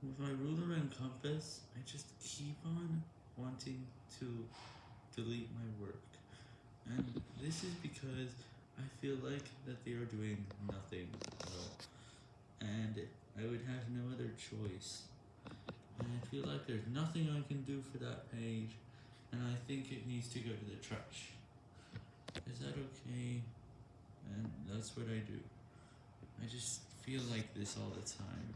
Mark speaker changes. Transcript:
Speaker 1: With my ruler and compass, I just keep on wanting to delete my work, and this is because I feel like that they are doing nothing at all, and I would have no other choice, and I feel like there's nothing I can do for that page, and I think it needs to go to the trash. Is that okay? And that's what I do. I just feel like this all the time.